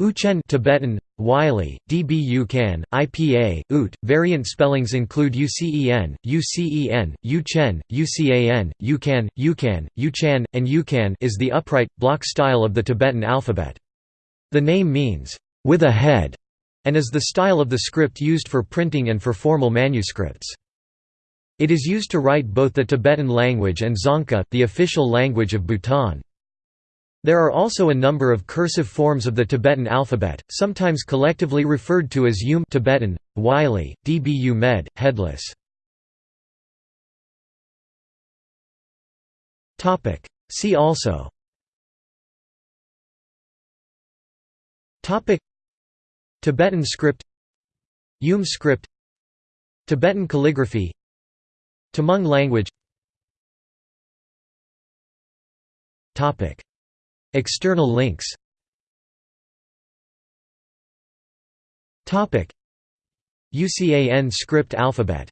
Uchen Tibetan, Wylie, Dbu Can, IPA, Ut. Variant spellings include UCEN, UCEN, Uchen, UCAN, Ucan, Ucan, Uchan, and Ucan is the upright, block style of the Tibetan alphabet. The name means, with a head, and is the style of the script used for printing and for formal manuscripts. It is used to write both the Tibetan language and Dzongkha, the official language of Bhutan. There are also a number of cursive forms of the Tibetan alphabet, sometimes collectively referred to as Umê Tibetan, Wylie, Dbu Med, headless. See also. Tibetan script. Umê script. Tibetan calligraphy. Tamang language External links. UCAN script alphabet